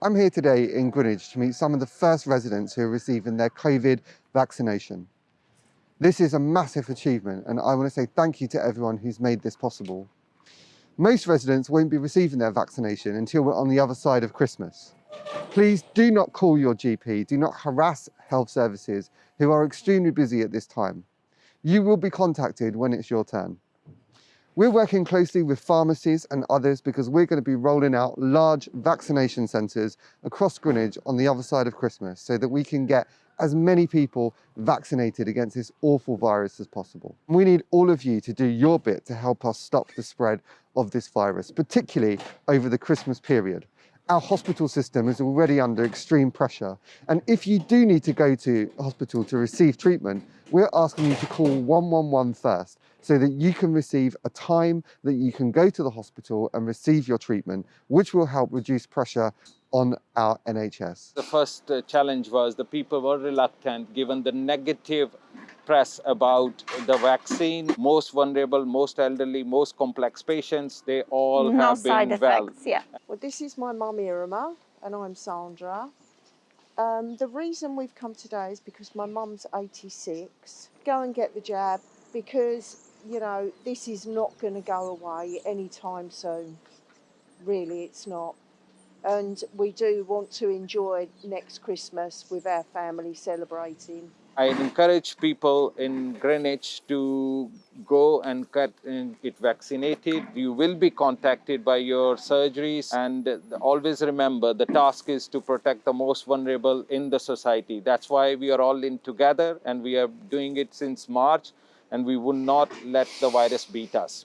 I'm here today in Greenwich to meet some of the first residents who are receiving their COVID vaccination. This is a massive achievement and I want to say thank you to everyone who's made this possible. Most residents won't be receiving their vaccination until we're on the other side of Christmas. Please do not call your GP, do not harass health services who are extremely busy at this time. You will be contacted when it's your turn. We're working closely with pharmacies and others because we're going to be rolling out large vaccination centres across Greenwich on the other side of Christmas so that we can get as many people vaccinated against this awful virus as possible. We need all of you to do your bit to help us stop the spread of this virus, particularly over the Christmas period our hospital system is already under extreme pressure. And if you do need to go to hospital to receive treatment, we're asking you to call 111 first so that you can receive a time that you can go to the hospital and receive your treatment, which will help reduce pressure on our NHS. The first uh, challenge was the people were reluctant given the negative press about the vaccine. Most vulnerable, most elderly, most complex patients, they all no have side been well. effects, yeah. Well, this is my mum Irma, and I'm Sandra. Um, the reason we've come today is because my mum's 86. Go and get the jab because, you know, this is not going to go away anytime soon. Really, it's not. And we do want to enjoy next Christmas with our family celebrating. I encourage people in Greenwich to go and get, get vaccinated. You will be contacted by your surgeries and always remember the task is to protect the most vulnerable in the society. That's why we are all in together and we are doing it since March and we will not let the virus beat us.